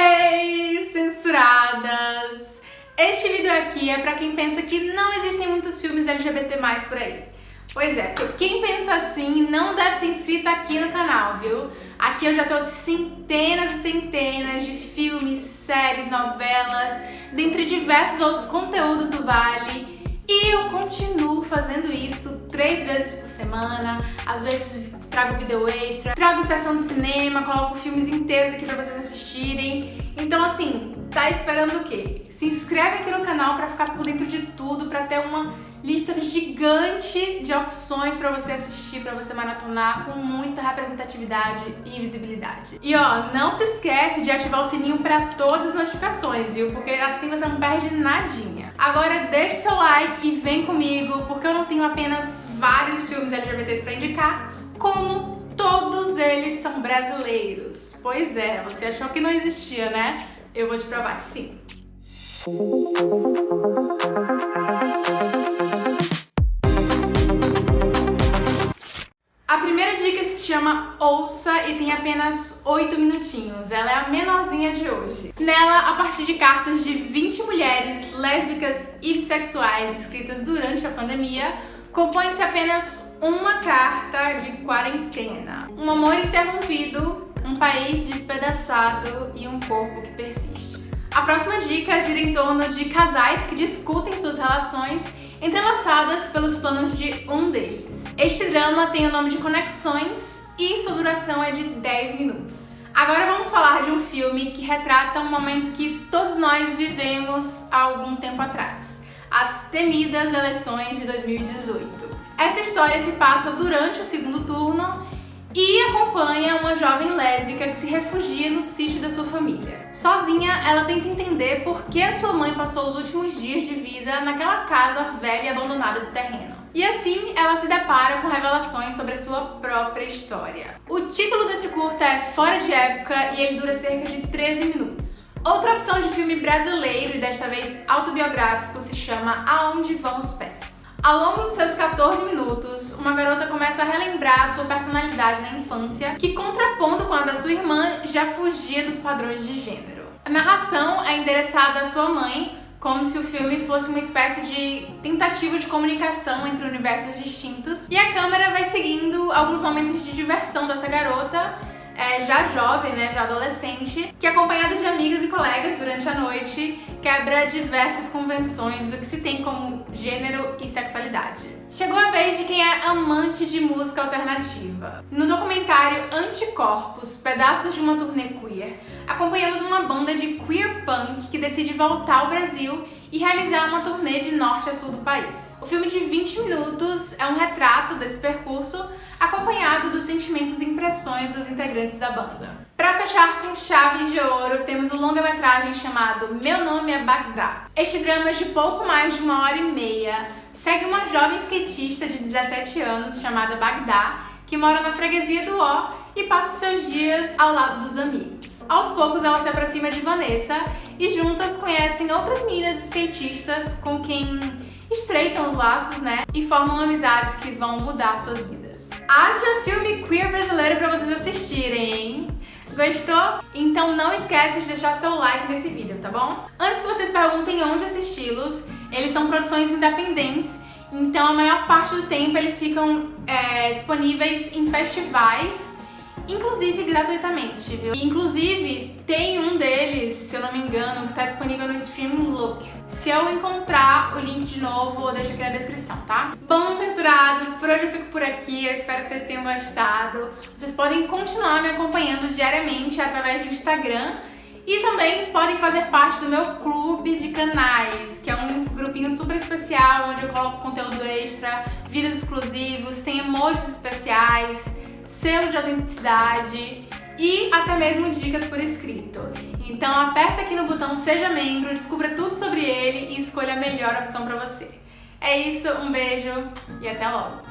Hey, censuradas! Este vídeo aqui é pra quem pensa que não existem muitos filmes LGBT+, por aí. Pois é, quem pensa assim não deve ser inscrito aqui no canal, viu? Aqui eu já trouxe centenas e centenas de filmes, séries, novelas, dentre diversos outros conteúdos do Vale, e eu continuo fazendo isso três vezes por semana, às vezes trago vídeo extra, trago sessão de cinema, coloco filmes inteiros aqui pra vocês assistirem. Então assim, tá esperando o quê? Se inscreve aqui no canal pra ficar por dentro de tudo, pra ter uma lista gigante de opções pra você assistir, pra você maratonar com muita representatividade e visibilidade. E ó, não se esquece de ativar o sininho pra todas as notificações, viu? Porque assim você não perde nadinha. Agora deixe seu like e vem comigo, porque eu não tenho apenas vários filmes LGBTs pra indicar, como todos eles são brasileiros. Pois é, você achou que não existia, né? Eu vou te provar que sim. A primeira dica se chama Ouça e tem apenas 8 minutinhos. Ela é a menorzinha de hoje. Nela, a partir de cartas de 20 mulheres lésbicas e bissexuais escritas durante a pandemia, compõe-se apenas uma carta de quarentena. Um amor interrompido, um país despedaçado e um corpo que persiste. A próxima dica gira em torno de casais que discutem suas relações entrelaçadas pelos planos de um deles. Este drama tem o nome de Conexões e sua duração é de 10 minutos. Agora vamos falar de um filme que retrata um momento que todos nós vivemos há algum tempo atrás. As temidas eleições de 2018. Essa história se passa durante o segundo turno e acompanha uma jovem lésbica que se refugia no sítio da sua família. Sozinha, ela tenta entender por que sua mãe passou os últimos dias de vida naquela casa velha e abandonada do terreno. E assim ela se depara com revelações sobre a sua própria história. O título desse curta é Fora de Época e ele dura cerca de 13 minutos. Outra opção de filme brasileiro e desta vez autobiográfico se chama Aonde Vão os Pés. Ao longo de seus 14 minutos, uma garota começa a relembrar sua personalidade na infância, que contrapondo com a da sua irmã, já fugia dos padrões de gênero. A narração é endereçada à sua mãe, como se o filme fosse uma espécie de tentativa de comunicação entre universos distintos. E a câmera vai seguindo alguns momentos de diversão dessa garota, já jovem, né, já adolescente, que acompanhada de amigas e colegas durante a noite, quebra diversas convenções do que se tem como gênero e sexualidade. Chegou a vez de quem é amante de música alternativa. No documentário Anticorpos, Pedaços de uma Turnê Queer, acompanhamos uma banda de queer punk que decide voltar ao Brasil e realizar uma turnê de norte a sul do país. O filme de 20 minutos é um retrato desse percurso, acompanhado dos sentimentos e impressões dos integrantes da banda. Para fechar com chave de ouro, temos o longa-metragem chamado Meu Nome é Bagdá. Este drama de pouco mais de uma hora e meia segue uma jovem skatista de 17 anos chamada Bagdá, que mora na freguesia do Ó e passa seus dias ao lado dos amigos. Aos poucos ela se aproxima de Vanessa e juntas conhecem outras meninas skatistas com quem estreitam os laços, né? E formam amizades que vão mudar suas vidas. Haja filme queer brasileiro pra vocês assistirem? Gostou? Então não esquece de deixar seu like nesse vídeo, tá bom? Antes que vocês perguntem onde assisti-los, eles são produções independentes, então a maior parte do tempo eles ficam é, disponíveis em festivais inclusive gratuitamente, viu? E, inclusive, tem um deles, se eu não me engano, que tá disponível no Streaming Look. Se eu encontrar o link de novo, eu deixo aqui na descrição, tá? Bom, censurados, por hoje eu fico por aqui, eu espero que vocês tenham gostado. Vocês podem continuar me acompanhando diariamente através do Instagram e também podem fazer parte do meu clube de canais, que é um grupinho super especial, onde eu coloco conteúdo extra, vídeos exclusivos, tem emojis especiais, selo de autenticidade e até mesmo dicas por escrito. Então aperta aqui no botão Seja Membro, descubra tudo sobre ele e escolha a melhor opção para você. É isso, um beijo e até logo!